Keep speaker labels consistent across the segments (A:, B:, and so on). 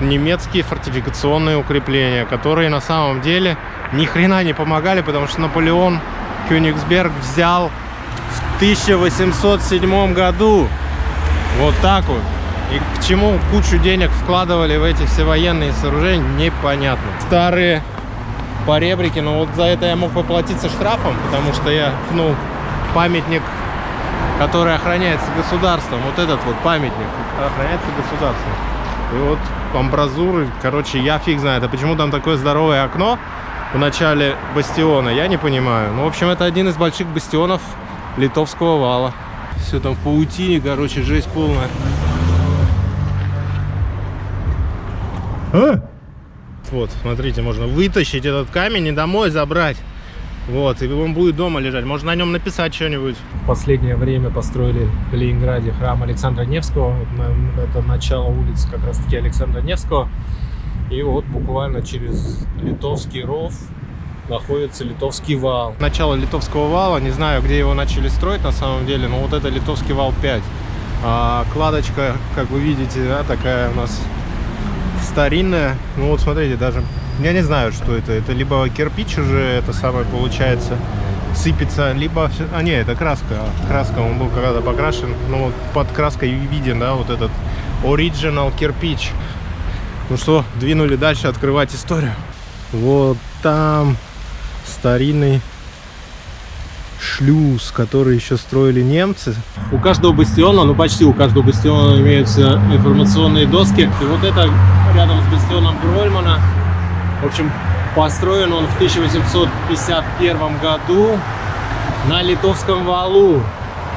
A: немецкие фортификационные укрепления, которые на самом деле ни хрена не помогали, потому что Наполеон Кёнигсберг взял в 1807 году. Вот так вот. И к чему кучу денег вкладывали в эти все военные сооружения, непонятно. Старые поребрики, но вот за это я мог поплатиться штрафом, потому что я ну памятник, который охраняется государством. Вот этот вот памятник охраняется государством. И вот амбразуры, короче, я фиг знает. А почему там такое здоровое окно в начале бастиона, я не понимаю. Ну, в общем, это один из больших бастионов литовского вала. Все там в паутине, короче, жесть полная. А? Вот, смотрите, можно вытащить этот камень и домой забрать. Вот, и он будет дома лежать. Можно на нем написать что-нибудь.
B: В последнее время построили в Ленинграде храм Александра Невского. Это начало улицы как раз-таки Александра Невского. И вот буквально через Литовский ров находится Литовский вал.
A: Начало Литовского вала, не знаю, где его начали строить на самом деле, но вот это Литовский вал 5. А, кладочка, как вы видите, да, такая у нас старинная. Ну вот смотрите, даже я не знаю, что это. Это либо кирпич уже, это самое получается, сыпется, либо... А, не, это краска. Краска, он был когда-то покрашен. Ну вот под краской виден, да, вот этот оригинал кирпич. Ну что, двинули дальше открывать историю. Вот там старинный шлюз, который еще строили немцы.
B: У каждого бастиона, ну почти у каждого бастиона имеются информационные доски. И вот это рядом с бастионом Грольмана. В общем, построен он в 1851 году на Литовском валу.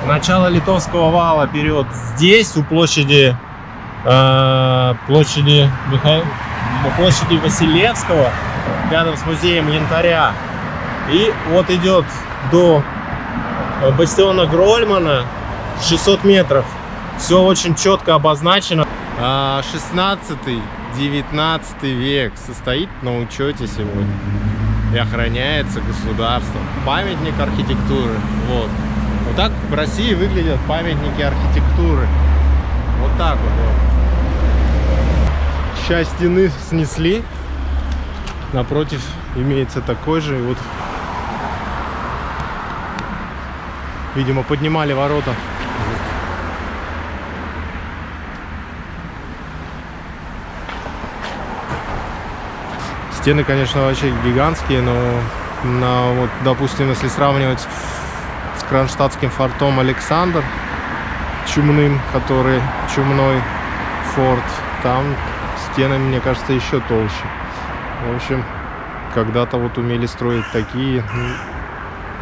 A: Начало Литовского вала берет здесь, у площади, э, площади, Миха... площади Василевского, рядом с музеем янтаря. И вот идет до бастиона Грольмана 600 метров. Все очень четко обозначено. 16-19 а, век состоит на учете сегодня и охраняется государством. Памятник архитектуры. Вот. Вот так в России выглядят памятники архитектуры. Вот так вот. вот. Часть стены снесли. Напротив имеется такой же. Вот Видимо, поднимали ворота. Стены, конечно, вообще гигантские, но, на, вот, допустим, если сравнивать с кронштадтским фортом Александр чумным, который чумной форт, там стены, мне кажется, еще толще. В общем, когда-то вот умели строить такие,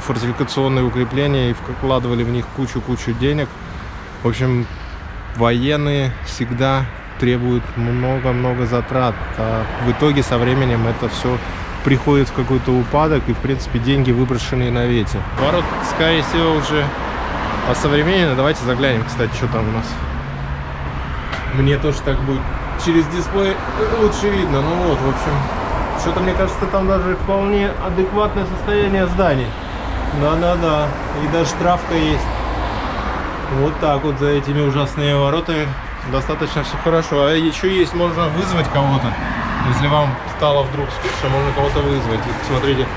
A: фортификационные укрепления и вкладывали в них кучу-кучу денег. В общем, военные всегда требуют много-много затрат, а в итоге со временем это все приходит в какой-то упадок и, в принципе, деньги выброшенные на ветер. Ворот, скорее всего, уже осовременены. Давайте заглянем, кстати, что там у нас. Мне тоже так будет через дисплей лучше видно. Ну вот, в общем, что-то, мне кажется, там даже вполне адекватное состояние зданий. Да-да-да. И даже травка есть. Вот так вот за этими ужасными воротами достаточно все хорошо. А еще есть, можно вызвать кого-то. Если вам стало вдруг скучно, можно кого-то вызвать. И, смотрите,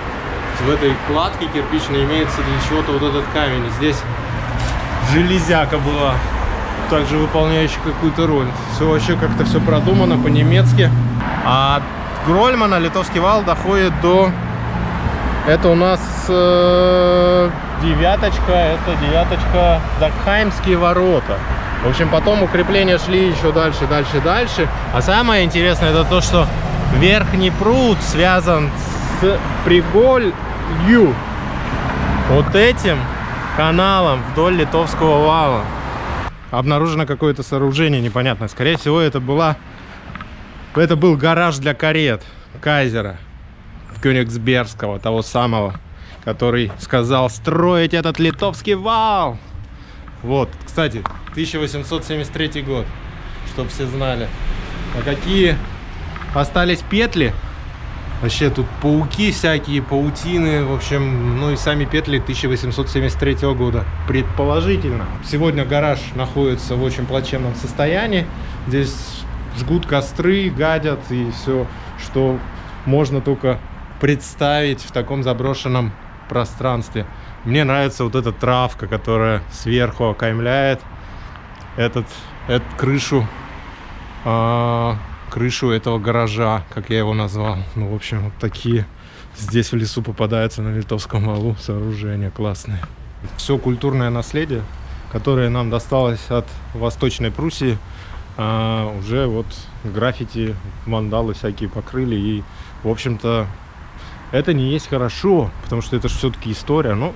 A: в этой кладке кирпичной имеется для чего-то вот этот камень. Здесь железяка была, также выполняющая какую-то роль. Все вообще как-то все продумано по-немецки. А от Грольмана литовский вал доходит до это у нас э, девяточка, это девяточка Закхаймские ворота. В общем, потом укрепления шли еще дальше, дальше, дальше. А самое интересное, это то, что верхний пруд связан с приголью. Вот этим каналом вдоль Литовского вала. Обнаружено какое-то сооружение непонятное. Скорее всего, это была... Это был гараж для карет Кайзера. Кёнигсбергского, того самого, который сказал строить этот литовский вал. Вот, кстати, 1873 год, чтобы все знали. А какие остались петли? Вообще тут пауки всякие, паутины, в общем, ну и сами петли 1873 года, предположительно. Сегодня гараж находится в очень плачевном состоянии. Здесь жгут костры, гадят и все, что можно только представить в таком заброшенном пространстве. Мне нравится вот эта травка, которая сверху окаймляет этот, эту крышу, а, крышу этого гаража, как я его назвал. Ну, в общем, вот такие здесь в лесу попадаются на Литовском валу сооружения классные. Все культурное наследие, которое нам досталось от Восточной Пруссии, а, уже вот граффити, вандалы всякие покрыли. И, в общем-то, это не есть хорошо, потому что это же все-таки история. Но,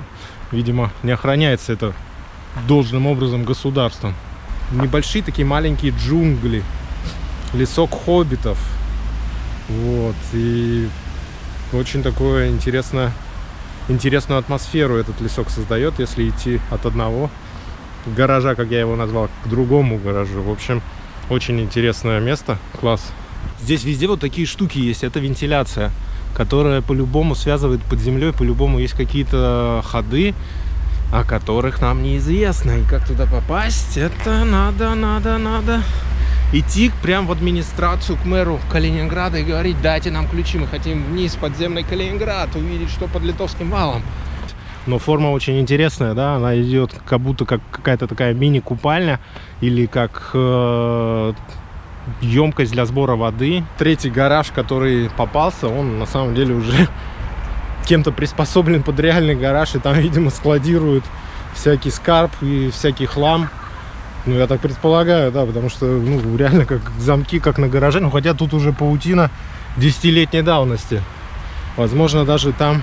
A: видимо, не охраняется это должным образом государством. Небольшие такие маленькие джунгли, лесок хоббитов. Вот, и очень такое интересное, интересную атмосферу этот лесок создает, если идти от одного гаража, как я его назвал, к другому гаражу. В общем, очень интересное место, класс. Здесь везде вот такие штуки есть, это вентиляция, которая по-любому связывает под землей, по-любому есть какие-то ходы, о которых нам неизвестно. И как туда попасть, это надо, надо, надо идти прям в администрацию к мэру Калининграда и говорить, дайте нам ключи, мы хотим вниз подземный Калининград, увидеть, что под литовским валом. Но форма очень интересная, да, она идет как будто как какая-то такая мини-купальня или как э, емкость для сбора воды. Третий гараж, который попался, он на самом деле уже кем-то приспособлен под реальный гараж, и там, видимо, складируют всякий скарб и всякий хлам. Ну, я так предполагаю, да, потому что, ну, реально как замки, как на гараже. Ну, хотя тут уже паутина десятилетней давности. Возможно, даже там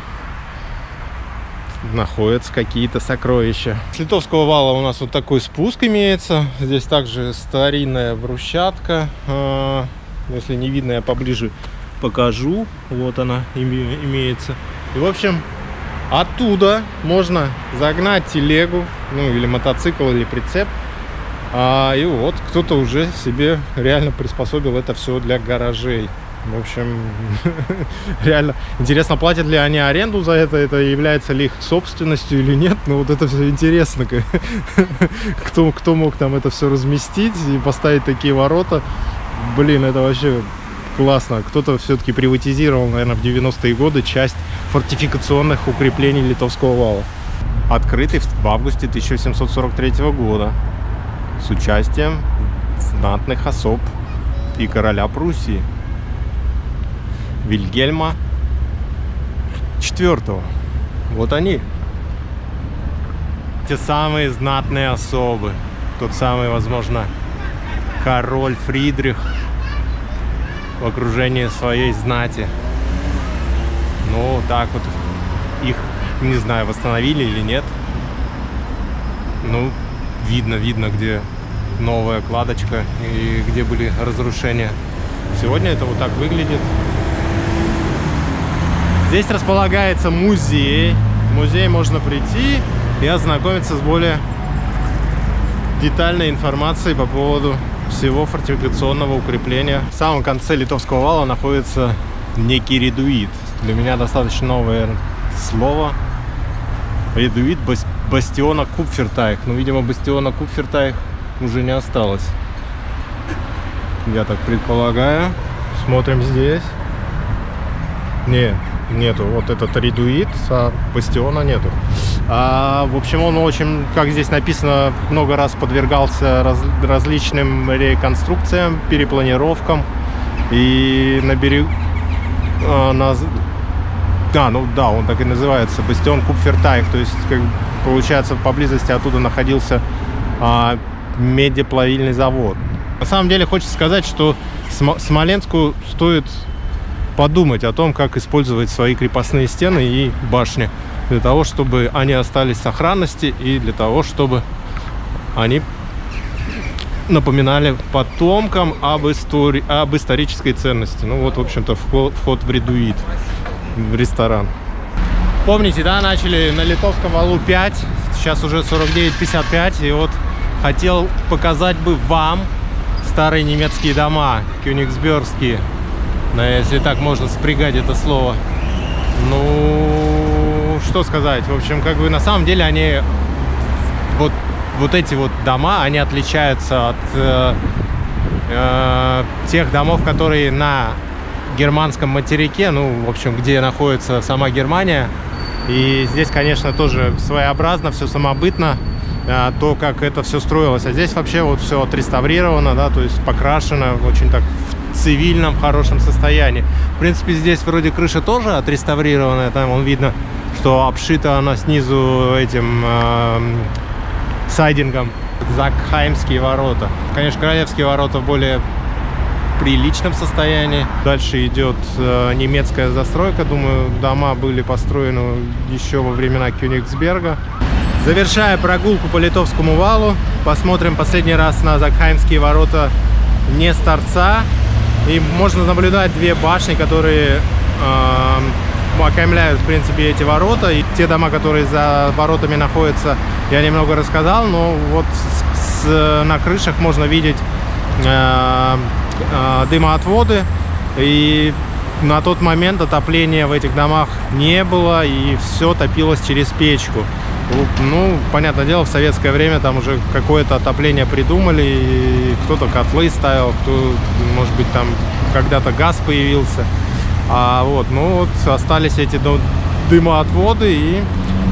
A: находятся какие-то сокровища. С Литовского вала у нас вот такой спуск имеется. Здесь также старинная брусчатка. А, если не видно, я поближе покажу. Вот она имеется. И, в общем, оттуда можно загнать телегу, ну, или мотоцикл, или прицеп. А, и вот кто-то уже себе реально приспособил это все для гаражей. В общем, реально интересно, платят ли они аренду за это, это является ли их собственностью или нет. Ну вот это все интересно, кто, кто мог там это все разместить и поставить такие ворота. Блин, это вообще классно. Кто-то все-таки приватизировал, наверное, в 90-е годы часть фортификационных укреплений Литовского вала. Открытый в августе 1743 года с участием знатных особ и короля Пруссии. Вильгельма IV. Вот они. Те самые знатные особы. Тот самый, возможно, король Фридрих в окружении своей знати. Ну, так вот их, не знаю, восстановили или нет. Ну, видно, видно, где новая кладочка и где были разрушения. Сегодня это вот так выглядит. Здесь располагается музей. В музей можно прийти и ознакомиться с более детальной информацией по поводу всего фортификационного укрепления. В самом конце Литовского вала находится некий редуит. Для меня достаточно новое слово. Редуит бастиона Купфертайх. Ну, видимо, бастиона Купфертайх уже не осталось. Я так предполагаю. Смотрим здесь. Не, нету. Вот этот редуит, а бастиона нету. А, в общем, он очень, как здесь написано, много раз подвергался раз, различным реконструкциям, перепланировкам. И на берегу... А, на, да, ну да, он так и называется, бастион Купфертайх. То есть, как, получается, поблизости оттуда находился а, медиаплавильный завод. На самом деле, хочется сказать, что Смоленску стоит подумать о том, как использовать свои крепостные стены и башни для того, чтобы они остались в сохранности и для того, чтобы они напоминали потомкам об, истории, об исторической ценности. Ну вот, в общем-то, вход, в редуит, в ресторан. Помните, да, начали на Литовском валу 5, сейчас уже 49-55, и вот хотел показать бы вам старые немецкие дома, кёнигсбергские, если так можно спрягать это слово. Ну, что сказать, в общем, как бы на самом деле они, вот, вот эти вот дома, они отличаются от э, э, тех домов, которые на германском материке, ну, в общем, где находится сама Германия. И здесь, конечно, тоже своеобразно, все самобытно, э, то, как это все строилось. А здесь вообще вот все отреставрировано, да, то есть покрашено очень так в цивильном, хорошем состоянии. В принципе, здесь вроде крыша тоже отреставрированная, там вон видно, что обшита она снизу этим э, сайдингом. Закхаймские ворота. Конечно, Королевские ворота в более приличном состоянии. Дальше идет э, немецкая застройка. Думаю, дома были построены еще во времена Кёнигсберга. Завершая прогулку по Литовскому валу, посмотрим последний раз на Закхаймские ворота не с торца. И можно наблюдать две башни, которые э, окаймляют, в принципе, эти ворота. И те дома, которые за воротами находятся, я немного рассказал, но вот с, с, на крышах можно видеть э, э, дымоотводы. И на тот момент отопления в этих домах не было, и все топилось через печку. Ну, понятное дело, в советское время там уже какое-то отопление придумали, и кто-то котлы ставил, кто, может быть, там когда-то газ появился. А вот, ну вот, остались эти дымоотводы, и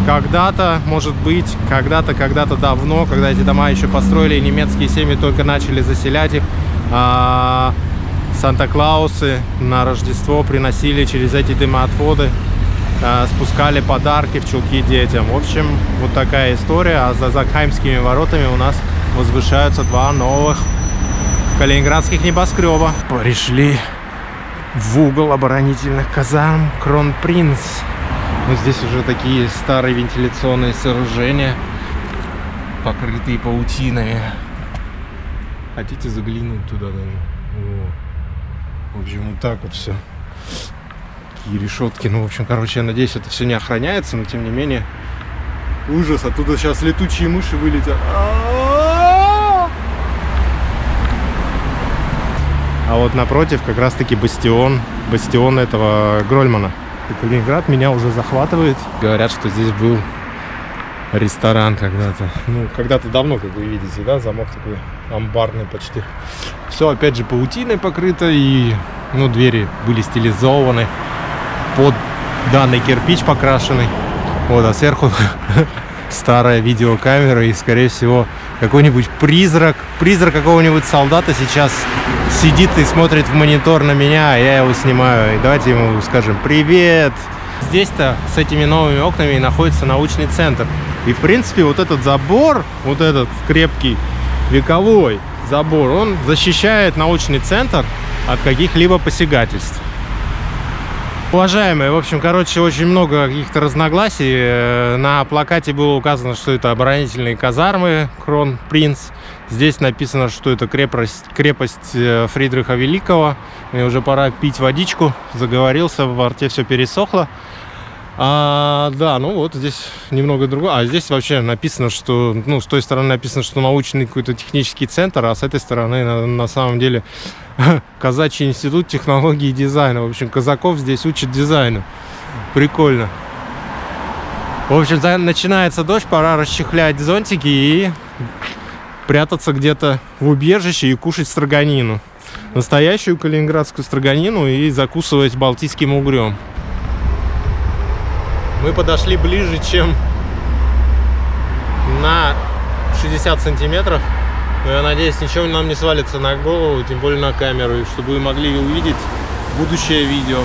A: когда-то, может быть, когда-то, когда-то давно, когда эти дома еще построили, немецкие семьи только начали заселять их, а Санта-Клаусы на Рождество приносили через эти дымоотводы, спускали подарки в чулки детям. В общем, вот такая история. А за Закхаймскими воротами у нас возвышаются два новых калининградских небоскреба. Пришли в угол оборонительных казарм Кронпринц. Ну, здесь уже такие старые вентиляционные сооружения, покрытые паутиной. Хотите заглянуть туда? Наверное? В общем, вот так вот все. Такие решетки. Ну, в общем, короче, я надеюсь, это все не охраняется, но тем не менее. Ужас, оттуда сейчас летучие мыши вылетят. А вот напротив как раз-таки бастион, бастион этого Грольмана. И Калининград меня уже захватывает. Говорят, что здесь был ресторан когда-то. Ну, когда-то давно, как вы видите, да, замок такой амбарный почти. Все, опять же, паутиной покрыто, и, ну, двери были стилизованы под данный кирпич покрашенный. Вот, а сверху старая видеокамера и, скорее всего, какой-нибудь призрак, призрак какого-нибудь солдата сейчас сидит и смотрит в монитор на меня, а я его снимаю. И давайте ему скажем «Привет!» Здесь-то с этими новыми окнами находится научный центр. И, в принципе, вот этот забор, вот этот крепкий, вековой забор, он защищает научный центр от каких-либо посягательств. Уважаемые, в общем, короче, очень много каких-то разногласий. Э, на плакате было указано, что это оборонительные казармы Крон Принц. Здесь написано, что это крепость, крепость э, Фридриха Великого. Мне уже пора пить водичку. Заговорился, в рте все пересохло. А, да, ну вот здесь немного другое. А здесь вообще написано, что, ну, с той стороны написано, что научный какой-то технический центр, а с этой стороны на, на самом деле Казачий институт технологии и дизайна. В общем, казаков здесь учат дизайну. Прикольно. В общем, начинается дождь, пора расчехлять зонтики и прятаться где-то в убежище и кушать строганину. Настоящую калининградскую строганину и закусывать балтийским угрем мы подошли ближе, чем на 60 сантиметров. Но я надеюсь, ничего нам не свалится на голову, тем более на камеру, чтобы вы могли увидеть будущее видео.